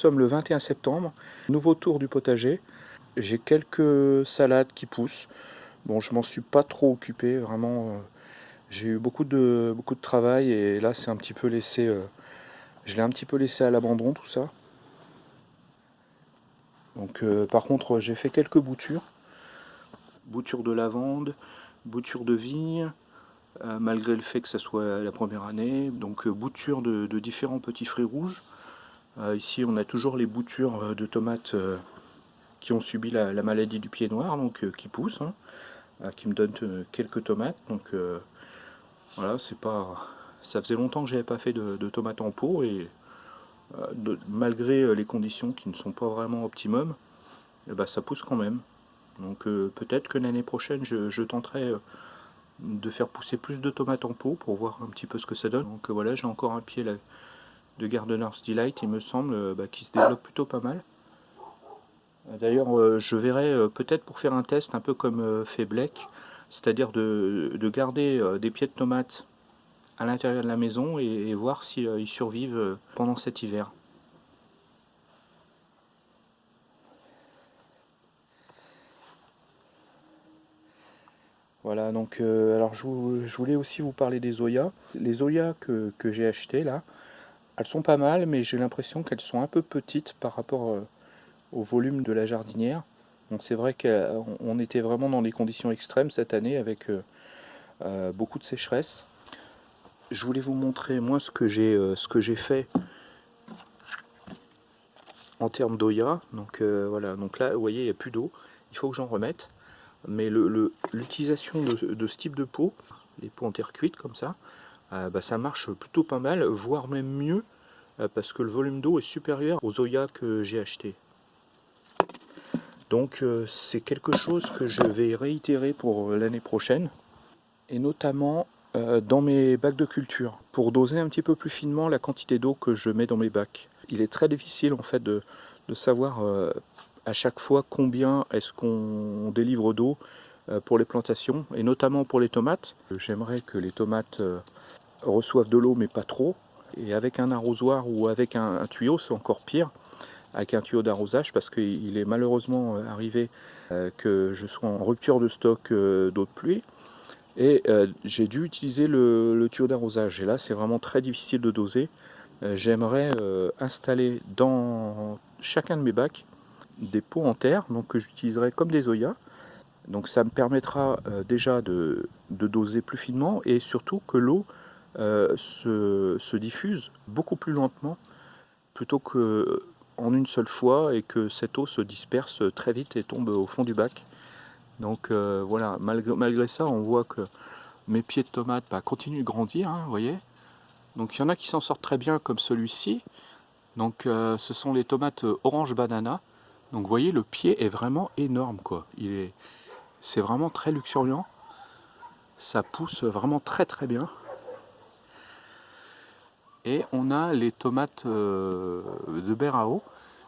Nous sommes le 21 septembre, nouveau tour du potager. J'ai quelques salades qui poussent. Bon, je m'en suis pas trop occupé, vraiment. Euh, j'ai eu beaucoup de, beaucoup de travail et là, c'est un petit peu laissé... Euh, je l'ai un petit peu laissé à l'abandon, tout ça. Donc, euh, par contre, j'ai fait quelques boutures. Boutures de lavande, boutures de vigne, malgré le fait que ça soit la première année. Donc, boutures de, de différents petits fruits rouges. Euh, ici, on a toujours les boutures euh, de tomates euh, qui ont subi la, maladie du pied noir, donc qui poussent, hein, qui me donnent quelques tomates. Donc voilà, c'est pas. Ça faisait longtemps que j'avais pas fait de, tomates en pot et malgré les conditions qui ne sont pas vraiment optimum, eh ben, ça pousse quand même. Donc peut-être que l'année prochaine, je, tenterai de faire pousser plus de tomates en pot pour voir un petit peu ce que ça donne. Donc voilà, j'ai encore un pied là, de Gardener's Delight, il me semble, euh, bah, qui se développe plutôt pas mal. Euh, d'ailleurs, euh, je verrai peut-être pour faire un test un peu comme fait Black, c'est-à-dire de, garder des pieds de tomates à l'intérieur de la maison et, voir s'ils survivent pendant cet hiver. Voilà, donc alors je, voulais aussi vous parler des Zoya. Les Zoya que, que j'ai acheté là, elles sont pas mal, mais j'ai l'impression qu'elles sont un peu petites par rapport euh, au volume de la jardinière. c'est vrai qu'on était vraiment dans des conditions extrêmes cette année avec euh, euh, beaucoup de sécheresse. Je voulais vous montrer moi ce que j'ai fait en termes d'Oya. Donc voilà, donc là vous voyez il n'y a plus d'eau, il faut que j'en remette. Mais l'utilisation de, de, ce type de pot, les pots en terre cuite comme ça, bah, ça marche plutôt pas mal, voire même mieux, euh, parce que le volume d'eau est supérieur aux Oya que j'ai acheté. Donc euh, c'est quelque chose que je vais réitérer pour l'année prochaine, et notamment dans mes bacs de culture, pour doser un petit peu plus finement la quantité d'eau que je mets dans mes bacs. Il est très difficile en fait de, de savoir à chaque fois combien est-ce qu'on délivre d'eau pour les plantations, et notamment pour les tomates. J'aimerais que les tomates reçoivent de l'eau mais pas trop. Et avec un arrosoir ou avec un, tuyau, c'est encore pire, avec un tuyau d'arrosage, parce qu'il est malheureusement euh, arrivé euh, que je sois en rupture de stock euh, d'eau de pluie. Et j'ai dû utiliser le, tuyau d'arrosage. Et là, c'est vraiment très difficile de doser. J'aimerais installer dans chacun de mes bacs des pots en terre, donc que j'utiliserai comme des Oya. Donc ça me permettra déjà de, doser plus finement et surtout que l'eau euh, se, diffuse beaucoup plus lentement plutôt que en une seule fois et que cette eau se disperse très vite et tombe au fond du bac. Donc euh, voilà, malgré, ça, on voit que mes pieds de tomates bah, continuent de grandir, hein, vous voyez. Donc il y en a qui s'en sortent très bien comme celui-ci. Donc euh, ce sont les tomates orange banana. Donc vous voyez, le pied est vraiment énorme, quoi. Il est, c'est vraiment très luxuriant. Ça pousse vraiment très très bien. Et on a les tomates euh, de Berao,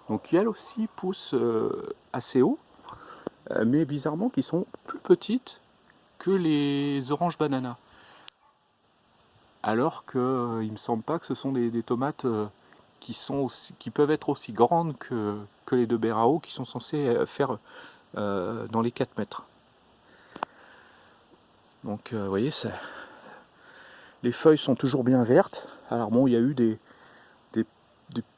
donc qui elles aussi poussent euh, assez haut, euh, mais bizarrement qui sont plus petites que les oranges bananas. Alors qu'il ne me semble pas que ce sont des, tomates qui, sont qui peuvent être aussi grandes que, que les de Berao, qui sont censées faire dans les 4 mètres. Donc vous voyez, ça, les feuilles sont toujours bien vertes. Alors bon, il y a eu des, des,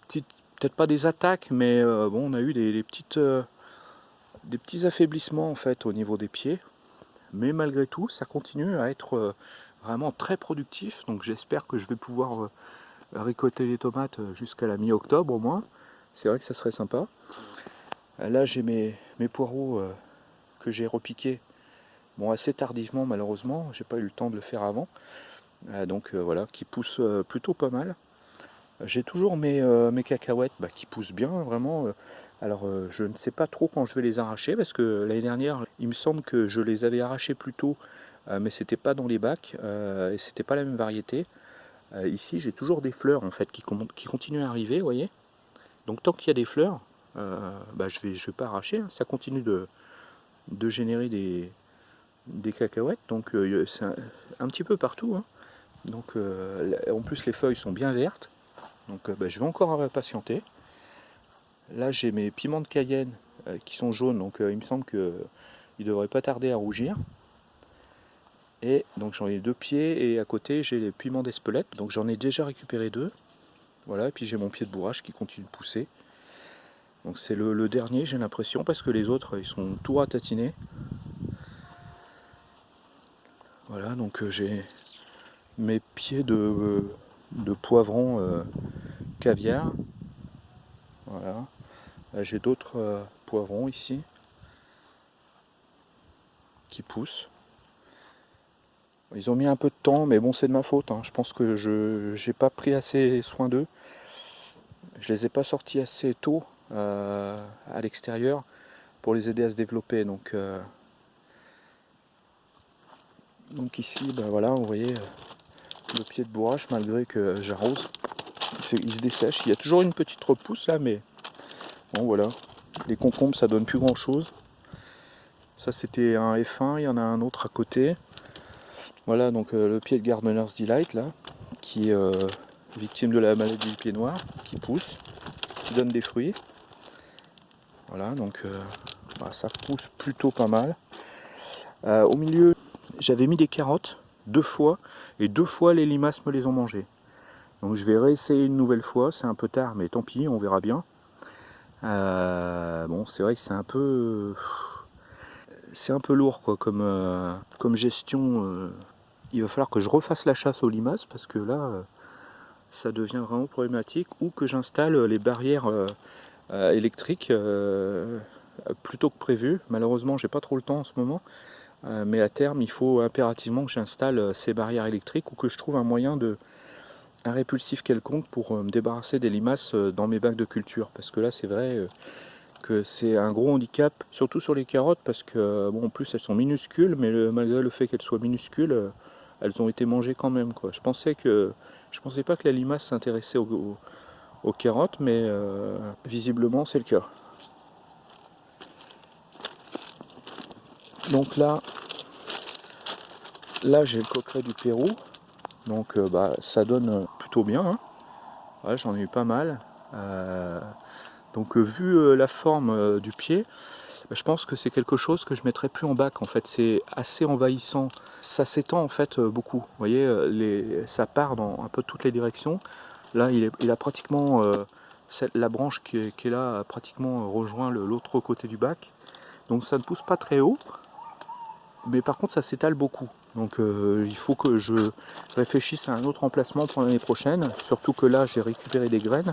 petites, peut-être pas des attaques, mais euh, bon, on a eu euh, des petits affaiblissements en fait au niveau des pieds. Mais malgré tout, ça continue à être euh, vraiment très productif. Donc j'espère que je vais pouvoir récolter les tomates jusqu'à la mi-octobre au moins. C'est vrai que ça serait sympa. Là, j'ai mes, mes poireaux que j'ai repiqués bon, assez tardivement malheureusement. J'ai pas eu le temps de le faire avant. Euh, donc euh, voilà, qui pousse euh, plutôt pas mal. J'ai toujours mes, cacahuètes bah, qui poussent bien, vraiment. Alors je ne sais pas trop quand je vais les arracher parce que l'année dernière il me semble que je les avais arrachées plus tôt mais c'était pas dans les bacs et c'était pas la même variété. ici j'ai toujours des fleurs en fait qui, continuent à arriver, vous voyez. Donc tant qu'il y a des fleurs, bah, je je vais pas arracher, hein. ça continue de, générer des, des cacahuètes, donc c'est un, petit peu partout. Hein. Donc euh, en plus les feuilles sont bien vertes. Donc euh, bah, je vais encore patienter. Là j'ai mes piments de Cayenne qui sont jaunes, donc il me semble qu'ils ne devraient pas tarder à rougir. Et donc j'en ai deux pieds et à côté j'ai les piments d'Espelette. Donc j'en ai déjà récupéré deux. Voilà, et puis j'ai mon pied de bourrage qui continue de pousser. Donc c'est le, dernier j'ai l'impression parce que les autres ils sont tout ratatinés. Voilà, donc euh, j'ai mes pieds de, de poivron euh, caviar. Voilà. J'ai d'autres euh, poivrons ici qui poussent. Ils ont mis un peu de temps, mais bon, c'est de ma faute. Hein. Je pense que je n'ai pas pris assez soin d'eux. Je les ai pas sortis assez tôt euh, à l'extérieur pour les aider à se développer. Donc, donc ici, ben voilà, vous voyez le pied de bourrache, malgré que j'arrose, il se dessèche. Il y a toujours une petite repousse là, mais bon, voilà. Les concombres, ça donne plus grand chose. Ça, c'était un F1, il y en a un autre à côté. Voilà donc euh, le pied de Gardener's Delight là, qui est euh, victime de la maladie du pied noir, qui pousse, qui donne des fruits. Voilà donc euh, bah, ça pousse plutôt pas mal. au milieu j'avais mis des carottes deux fois et deux fois les limaces me les ont mangées. Donc je vais réessayer une nouvelle fois, c'est un peu tard mais tant pis, on verra bien. bon c'est vrai que c'est un peu c'est un peu lourd quoi comme, comme gestion il va falloir que je refasse la chasse aux limaces parce que là euh, ça devient vraiment problématique ou que j'installe les barrières euh, euh, électriques plutôt que prévu. Malheureusement j'ai pas trop le temps en ce moment mais à terme il faut impérativement que j'installe ces barrières électriques ou que je trouve un moyen de un répulsif quelconque pour me débarrasser des limaces dans mes bacs de culture parce que là c'est vrai que c'est un gros handicap surtout sur les carottes parce que bon en plus elles sont minuscules mais malgré le fait qu'elles soient minuscules elles ont été mangées quand même. Je pensais que je pensais pas que la limace s'intéressait aux, carottes, mais euh, visiblement c'est le cas. Donc là, là j'ai le coqueret du Pérou, donc euh, bah, ça donne plutôt bien. Hein. J'en ai eu pas mal. Euh, donc vu la forme du pied, je pense que c'est quelque chose que je mettrai plus en bac en fait. C'est assez envahissant. Ça s'étend en fait euh, beaucoup. Vous voyez euh, ça part dans un peu toutes les directions. Là il, est, a pratiquement euh, la branche qui est, là a pratiquement rejoint l'autre côté du bac. Donc ça ne pousse pas très haut. Mais par contre ça s'étale beaucoup donc il faut que je réfléchisse à un autre emplacement pour l'année prochaine surtout que là j'ai récupéré des graines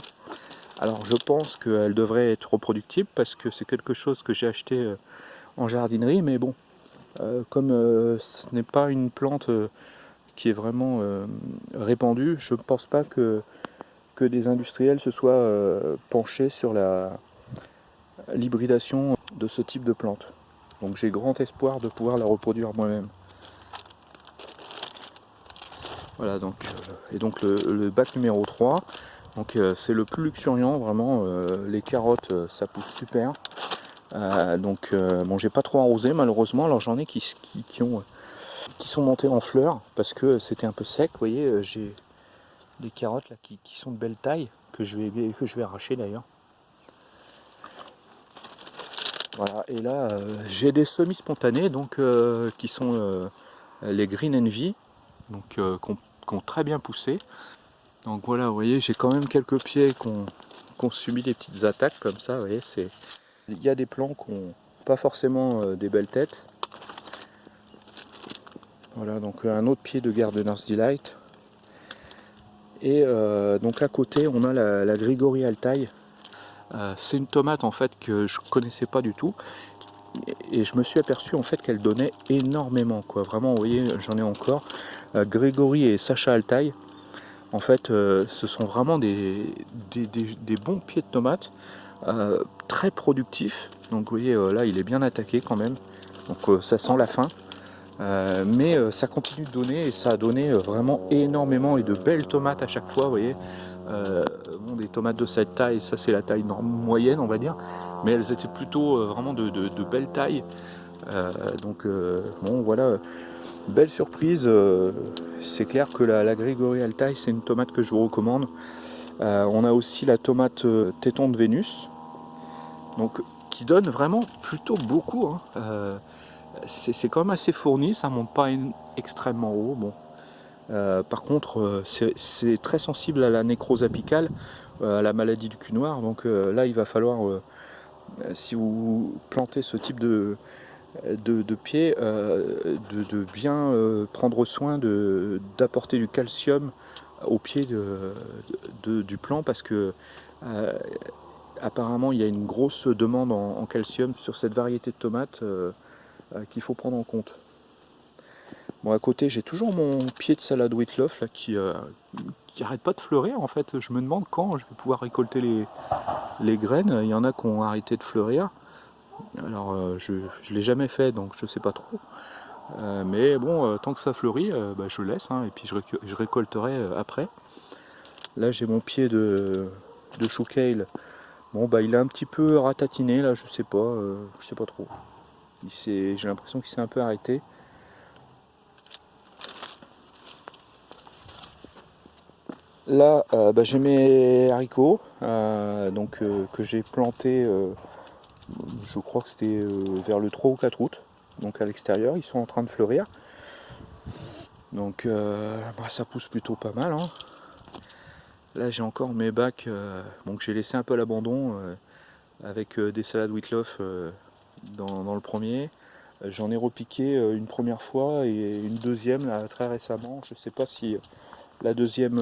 alors je pense qu'elle devrait être reproductible parce que c'est quelque chose que j'ai acheté euh, en jardinerie, mais bon, euh, comme euh, ce n'est pas une plante qui est vraiment répandue, je ne pense pas que, que des industriels se soient penchés sur l'hybridation de ce type de plante. Donc j'ai grand espoir de pouvoir la reproduire moi-même. Voilà donc, et donc le, bac numéro 3, donc euh, c'est le plus luxuriant, vraiment, euh, les carottes euh, ça pousse super. donc bon j'ai pas trop arrosé malheureusement, alors j'en ai qui, ont, qui sont montées en fleurs parce que c'était un peu sec, vous voyez, j'ai des carottes là qui, sont de belle taille, que je vais, que je vais arracher d'ailleurs. Voilà, et là j'ai des semis spontanés donc qui sont les Green Envy, donc très bien poussé. Donc voilà, vous voyez, j'ai quand même quelques pieds qui ont, subi des petites attaques comme ça. Vous voyez, il y a des plants qui n'ont pas forcément euh, des belles têtes. Voilà, donc un autre pied de Gardener's Delight. Et euh, donc à côté, on a la, la Grigori Altaï. Euh, c'est une tomate en fait que je connaissais pas du tout. Et je me suis aperçu en fait qu'elle donnait énormément. Quoi. Vraiment, vous voyez, j'en ai encore. Grégory et Sacha Altaï. En fait, euh, ce sont vraiment des, bons pieds de tomates, euh, très productifs. Donc vous voyez, euh, là, il est bien attaqué quand même. Donc ça sent la fin. mais ça continue de donner et ça a donné vraiment énormément et de belles tomates à chaque fois, vous voyez. des tomates de cette taille, ça c'est la taille moyenne, on va dire. Mais elles étaient plutôt vraiment de belles tailles. donc bon, voilà Belle surprise, euh, c'est clair que la, la Grégory c'est une tomate que je vous recommande. Euh, on a aussi la tomate euh, téton de Vénus, Donc qui donne vraiment plutôt beaucoup. Hein. C'est quand même assez fourni, ça monte pas extrêmement haut. Par contre, c'est très sensible à la nécrose apicale, à la maladie du cul noir. Donc là, il va falloir, si vous plantez ce type de, de, pied, de, bien prendre soin d'apporter du calcium au pied du plant parce que euh, apparemment il y a une grosse demande en, calcium sur cette variété de tomates euh, euh, qu'il faut prendre en compte. Bon à côté j'ai toujours mon pied de salade Whitloff là, qui, qui arrête pas de fleurir en fait. Je me demande quand je vais pouvoir récolter les, les graines. Il y en a qui ont arrêté de fleurir. Alors je ne l'ai jamais fait donc je sais pas trop. Euh, mais bon, euh, tant que ça fleurit, euh, bah, je laisse, hein, et puis je, récolterai après. Là, j'ai mon pied de, de chou Bon, bah, il est un petit peu ratatiné, là, je sais pas, je sais pas trop. J'ai l'impression qu'il s'est un peu arrêté. Là, bah, j'ai mes haricots, donc, que j'ai plantés, je crois que c'était vers le 3 ou 4 août donc à l'extérieur, ils sont en train de fleurir. Donc euh, bah, ça pousse plutôt pas mal. Hein. Là j'ai encore mes bacs, euh, donc j'ai laissé un peu l'abandon euh, avec des salades Whitloff dans, le premier. J'en ai repiqué une première fois et une deuxième là, très récemment. Je ne sais pas si la deuxième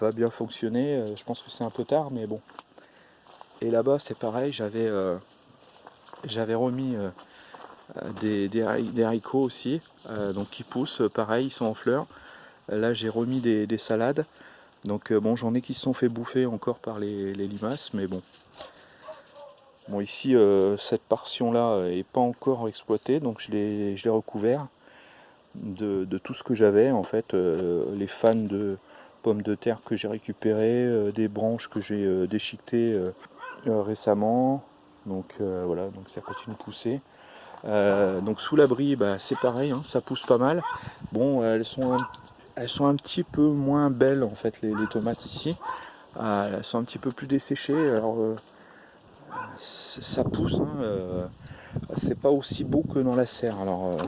va bien fonctionner. je pense que c'est un peu tard, mais bon. Et là-bas c'est pareil, j'avais j'avais remis euh, des, haricots aussi, euh, donc qui poussent, pareil, ils sont en fleurs. Là j'ai remis des, salades, donc euh, bon j'en ai qui se sont fait bouffer encore par les, limaces, mais bon. Bon ici cette portion là est pas encore exploitée, donc je l'ai recouvert de, tout ce que j'avais en fait, les fans de pommes de terre que j'ai récupérées, des branches que j'ai déchiquetées récemment, donc voilà, donc ça continue de pousser. Euh, donc sous l'abri, bah, c'est pareil, hein, ça pousse pas mal. Bon, elles sont, elles sont un petit peu moins belles en fait les, tomates ici. Euh, elles sont un petit peu plus desséchées. Alors euh, ça pousse, hein, c'est pas aussi beau que dans la serre. Alors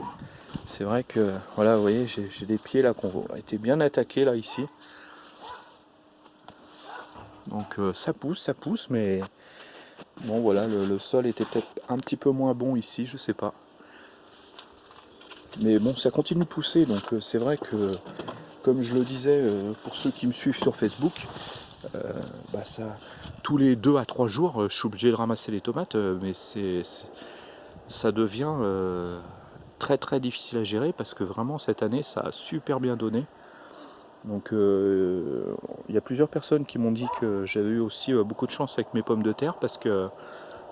c'est vrai que voilà, vous voyez, j'ai des pieds là qui ont été bien attaqués là ici. Donc ça pousse, ça pousse, mais Bon voilà, le, sol était peut-être un petit peu moins bon ici, je sais pas. Mais bon, ça continue de pousser, donc euh, c'est vrai que, comme je le disais, euh, pour ceux qui me suivent sur Facebook, euh, bah, tous les 2 à 3 jours, je suis obligé de ramasser les tomates, mais ça devient très très difficile à gérer parce que vraiment cette année, ça a super bien donné. Donc euh, il y a plusieurs personnes qui m'ont dit que j'avais eu aussi euh, beaucoup de chance avec mes pommes de terre parce que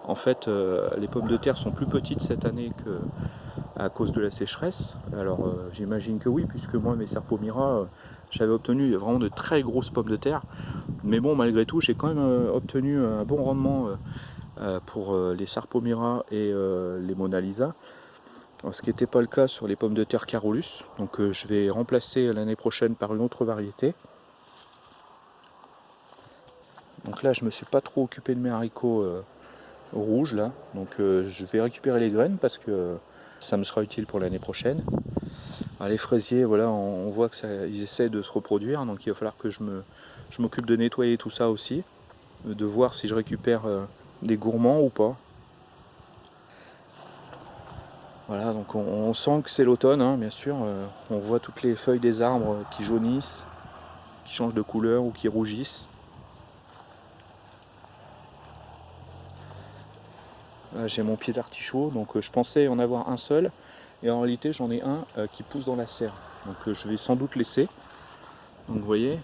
en fait euh, les pommes de terre sont plus petites cette année que à cause de la sécheresse. Alors j'imagine que oui puisque moi mes serpomira j'avais obtenu vraiment de très grosses pommes de terre. Mais bon malgré tout j'ai quand même obtenu un bon rendement pour les Sarpomira et les Mona Lisa ce qui n'était pas le cas sur les pommes de terre Carolus. Donc euh, je vais remplacer l'année prochaine par une autre variété. Donc là je me suis pas trop occupé de mes haricots euh, rouges là. Donc euh, je vais récupérer les graines parce que ça me sera utile pour l'année prochaine. les fraisiers, voilà, on, voit qu'ils essaient de se reproduire, donc il va falloir que je m'occupe de nettoyer tout ça aussi, de voir si je récupère des gourmands ou pas. Voilà, donc on, sent que c'est l'automne, hein, bien sûr. Euh, on voit toutes les feuilles des arbres qui jaunissent, qui changent de couleur ou qui rougissent. J'ai mon pied d'artichaut, donc euh, je pensais en avoir un seul. Et en réalité, j'en ai un euh, qui pousse dans la serre. Donc je vais sans doute laisser. Donc vous voyez,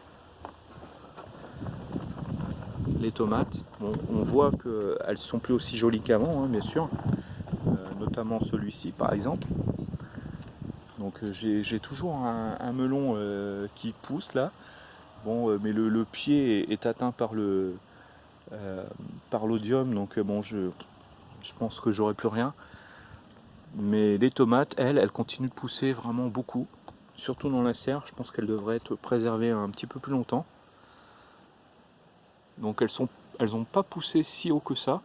les tomates. on voit qu'elles sont plus aussi jolies qu'avant, hein, bien sûr celui-ci par exemple. Donc euh, j'ai toujours un, melon euh, qui pousse là. Bon, euh, mais le, pied est, atteint par le par l'odium, donc bon, je, je pense que j'aurai plus rien. Mais les tomates, elles, elles continuent de pousser vraiment beaucoup, surtout dans la serre. Je pense qu'elles devraient être préservées un petit peu plus longtemps. Donc elles sont, elles n'ont pas poussé si haut que ça.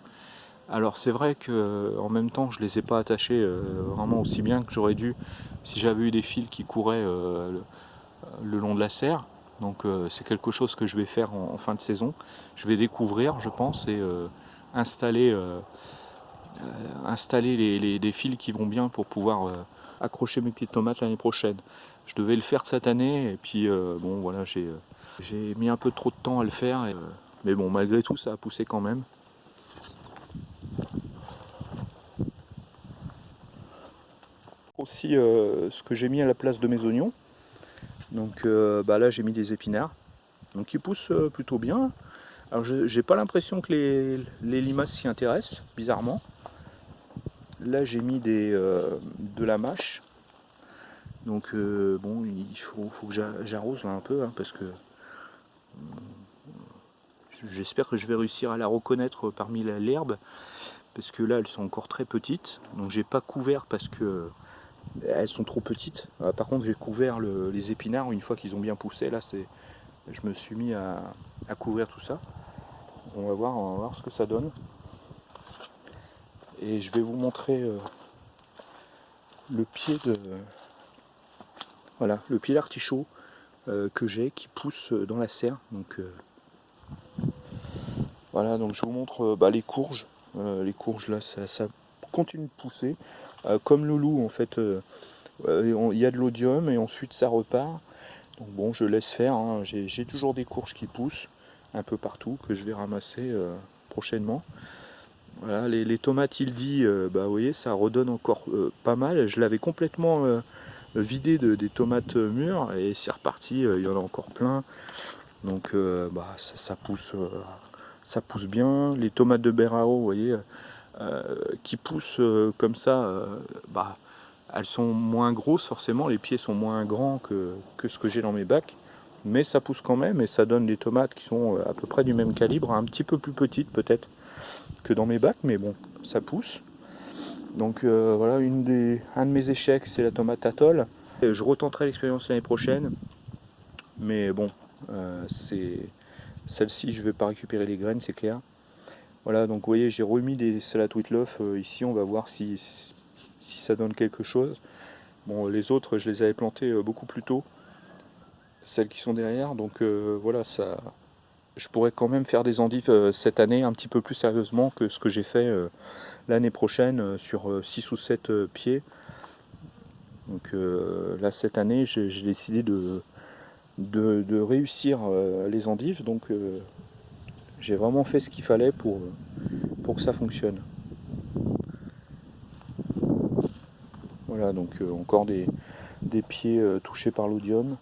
Alors c'est vrai que en même temps je les ai pas attachés vraiment aussi bien que j'aurais dû si j'avais eu des fils qui couraient le, long de la serre. Donc c'est quelque chose que je vais faire en, fin de saison. Je vais découvrir je pense et installer, installer les, des fils qui vont bien pour pouvoir accrocher mes petites tomates l'année prochaine. Je devais le faire cette année et puis bon voilà j'ai j'ai mis un peu trop de temps à le faire, euh, mais bon, malgré tout, ça a poussé quand même. Aussi, euh, ce que j'ai mis à la place de mes oignons. Donc euh, bah là, j'ai mis des épinards. Donc ils poussent plutôt bien. Alors j'ai pas l'impression que les, les limaces s'y intéressent, bizarrement. Là j'ai mis des, de la mâche. Donc bon, il faut, faut que j'arrose là un peu, hein, parce que J'espère que je vais réussir à la reconnaître parmi l'herbe, parce que là elles sont encore très petites, donc j'ai pas couvert parce que elles sont trop petites. Euh, par contre j'ai couvert les épinards une fois qu'ils ont bien poussé, là c'est je me suis mis à, couvrir tout ça. On va, voir, on va ce que ça donne. Et je vais vous montrer euh, le pied de voilà le pied d'artichaut euh, que j'ai qui pousse dans la serre. Donc voilà, donc je vous montre bah, les courges. Les courges là, ça, continue de pousser. Euh, comme le loup, en fait, il y a de l'odium et ensuite ça repart. Donc bon, je laisse faire. Hein. J'ai toujours des courges qui poussent un peu partout que je vais ramasser prochainement. Voilà, les, tomates, il dit, bah, vous voyez, ça redonne encore pas mal. Je l'avais complètement vidé de, des tomates mûres et c'est reparti. il y en a encore plein. Donc bah, ça pousse ça pousse bien. Les tomates de Berao, vous voyez, euh, qui poussent euh, comme ça, euh, bah, elles sont moins grosses forcément, les pieds sont moins grands que, ce que j'ai dans mes bacs, mais ça pousse quand même et ça donne des tomates qui sont à peu près du même calibre, un petit peu plus petites peut-être que dans mes bacs, mais bon, ça pousse. Donc voilà, une des, un de mes échecs, c'est la tomate atoll. Je retenterai l'expérience l'année prochaine, mais bon, celle-ci, je ne vais pas récupérer les graines, c'est clair. Voilà, donc vous voyez, j'ai remis des salades euh, ici. On va voir si, ça donne quelque chose. Bon, les autres, je les avais plantées euh, beaucoup plus tôt. Celles qui sont derrière. Donc euh, voilà, ça, je pourrais quand même faire des endives cette année un petit peu plus sérieusement que ce que j'ai fait l'année prochaine sur 6 ou 7 pieds. Donc là, cette année, j'ai décidé de, de, réussir les endives. Donc j'ai vraiment fait ce qu'il fallait pour, pour que ça fonctionne. Voilà, donc euh, encore des, des pieds touchés par l'odium.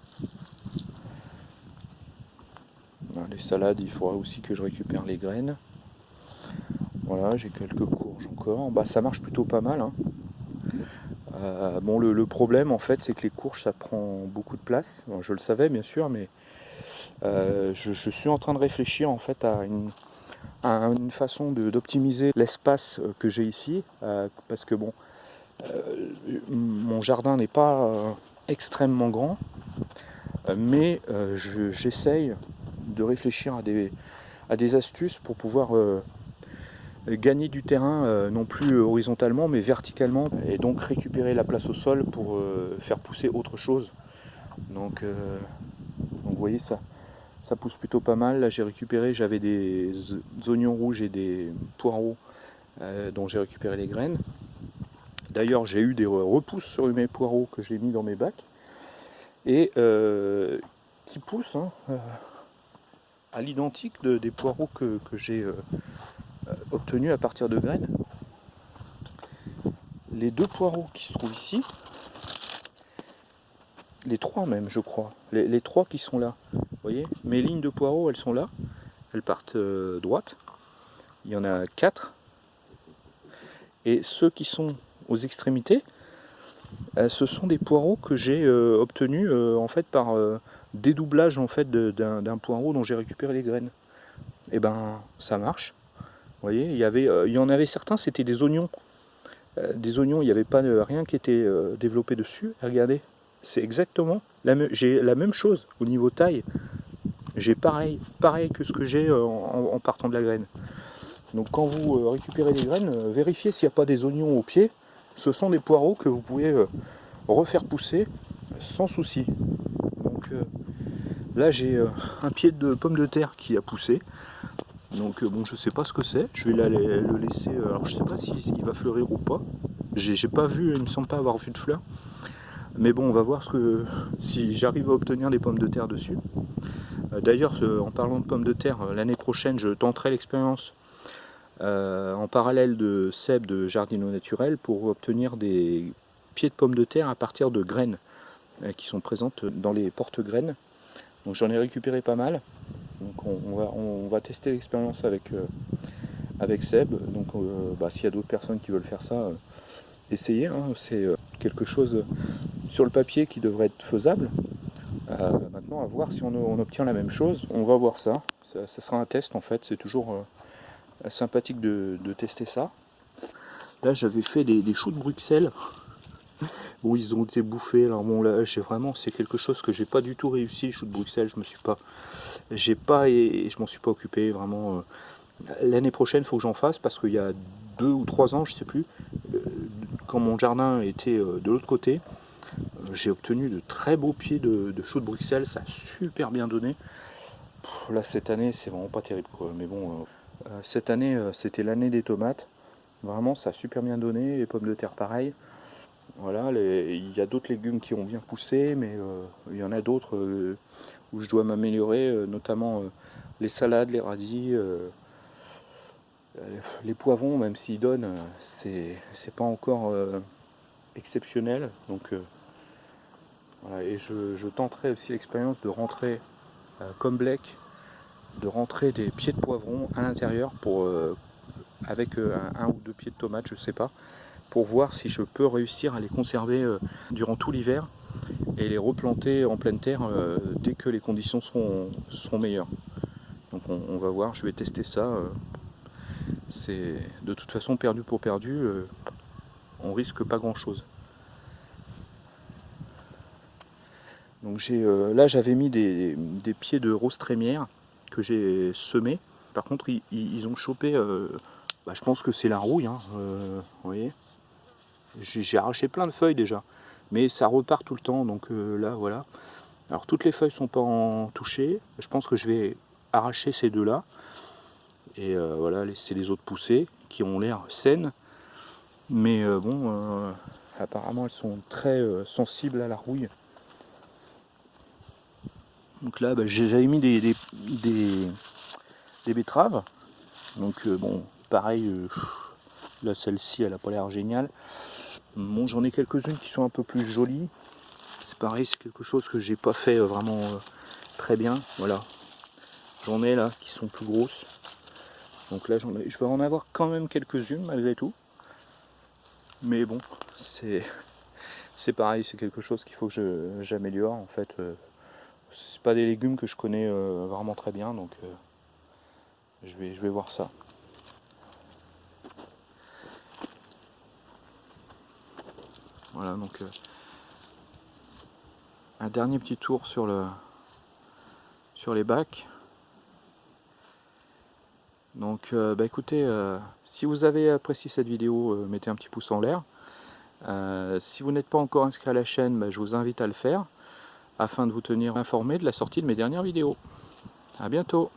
Les salades, il faudra aussi que je récupère les graines. Voilà, j'ai quelques courges encore. Bah, ça marche plutôt pas mal. Hein. Euh, bon, le, problème, en fait, c'est que les courges, ça prend beaucoup de place. je le savais, bien sûr, mais euh, je, suis en train de réfléchir, en fait, à une, façon d'optimiser l'espace euh, que j'ai ici. parce que, bon, mon jardin n'est pas extrêmement grand, mais j'essaye de réfléchir à des, astuces pour pouvoir gagner du terrain, euh, non plus horizontalement, mais verticalement, et donc récupérer la place au sol pour euh, faire pousser autre chose. Euh, donc, vous voyez, ça, ça pousse plutôt pas mal. Là, j'ai récupéré, j'avais des oignons rouges et des poireaux dont j'ai récupéré les graines. D'ailleurs, j'ai eu des repousses sur mes poireaux que j'ai mis dans mes bacs et qui poussent hein, à l'identique des poireaux que, j'ai euh, obtenu à partir de graines. Les deux poireaux qui se trouvent ici, les trois même je crois, les, trois qui sont là, vous voyez, mes lignes de poireaux elles sont là, elles partent euh, droite, il y en a quatre, et ceux qui sont aux extrémités, euh, ce sont des poireaux que j'ai obtenus en fait par dédoublage en fait d'un poireau dont j'ai récupéré les graines. Et eh ben ça marche. Voyez, il y, avait, euh, il y en avait certains, c'était des oignons. Euh, des oignons, il n'y avait pas rien qui était euh, développé dessus. regardez, c'est exactement, la même chose au niveau taille. J'ai pareil, pareil que ce que j'ai en, partant de la graine. Donc quand vous récupérez les graines, vérifiez s'il n'y a pas des oignons au pied. Ce sont des poireaux que vous pouvez refaire pousser sans souci. Donc là j'ai un pied de pomme de terre qui a poussé. Donc bon je sais pas ce que c'est, je vais le laisser, alors je sais pas s'il va fleurir ou pas. J'ai pas vu, il me semble pas avoir vu de fleurs. Mais bon, on va voir ce que, si j'arrive à obtenir des pommes de terre dessus. Euh, d'ailleurs, en parlant de pommes de terre, euh, l'année prochaine, je tenterai l'expérience euh, en parallèle de Seb de Jardino Naturel pour obtenir des pieds de pommes de terre à partir de graines qui sont présentes dans les porte-graines. Donc j'en ai récupéré pas mal. Donc on, va, tester l'expérience avec, avec Seb. Donc bah, s'il y a d'autres personnes qui veulent faire ça, essayez. Hein. C'est quelque chose sur le papier qui devrait être faisable. Euh, maintenant, à voir si on, obtient la même chose. On va voir ça. Ça, sera un test en fait. C'est toujours euh, sympathique de, tester ça. Là, j'avais fait des, choux de Bruxelles. Bon, ils ont été bouffés. Alors bon, là, j'ai vraiment, c'est quelque chose que j'ai pas du tout réussi. Les choux de Bruxelles, je me suis pas, j'ai pas et je m'en suis pas occupé vraiment. Euh. L'année prochaine, faut que j'en fasse parce qu'il y a deux ou trois ans, je sais plus, quand mon jardin était de l'autre côté, j'ai obtenu de très beaux pieds de, de de Bruxelles, ça a super bien donné. là cette année c'est vraiment pas terrible quoi. mais bon, euh, euh, cette année euh, c'était l'année des tomates, vraiment ça a super bien donné, les pommes de terre pareil. Voilà, il y a d'autres légumes qui ont bien poussé, mais il y en a d'autres où je dois m'améliorer, notamment les salades, les radis, les poivrons, même s'ils donnent, c'est pas encore exceptionnel. Donc et je, tenterai aussi l'expérience de rentrer, euh, comme Blake, de rentrer des pieds de poivron à l'intérieur pour euh, avec euh, un, ou deux pieds de tomates, je sais pas, pour voir si je peux réussir à les conserver durant tout l'hiver et les replanter en pleine terre dès que les conditions seront, meilleures. Donc on, va voir, je vais tester ça. C'est de toute façon perdu pour perdu, on risque pas grand chose. Donc euh, là j'avais mis des, pieds de rose trémière que j'ai semés. Par contre ils, ont chopé, euh, bah, je pense que c'est la rouille, hein, euh, vous. J'ai arraché plein de feuilles déjà, mais ça repart tout le temps, donc là voilà. Alors toutes les feuilles sont pas en touchées, je pense que je vais arracher ces deux là, et voilà, laisser les autres pousser, qui ont l'air saines, mais bon, apparemment elles sont très sensibles à la rouille. Donc là, bah, j'avais mis des, des, betteraves. Donc euh, bon, pareil, euh, là celle-ci, elle a pas l'air géniale. Bon, j'en ai quelques-unes qui sont un peu plus jolies. C'est pareil, c'est quelque chose que j'ai pas fait euh, vraiment très bien. Voilà, j'en ai là qui sont plus grosses. Donc là, je vais en avoir quand même quelques-unes malgré tout. Mais bon, c'est c'est pareil, c'est quelque chose qu'il faut que j'améliore en fait c'est pas des légumes que je connais euh, vraiment très bien, donc euh, je, vais, je vais voir ça. Voilà, donc euh, un dernier petit tour sur, le, sur les bacs. Donc bah écoutez, si vous avez apprécié cette vidéo, mettez un petit pouce en l'air. si vous n'êtes pas encore inscrit à la chaîne, bah, je vous invite à le faire afin de vous tenir informé de la sortie de mes dernières vidéos. A bientôt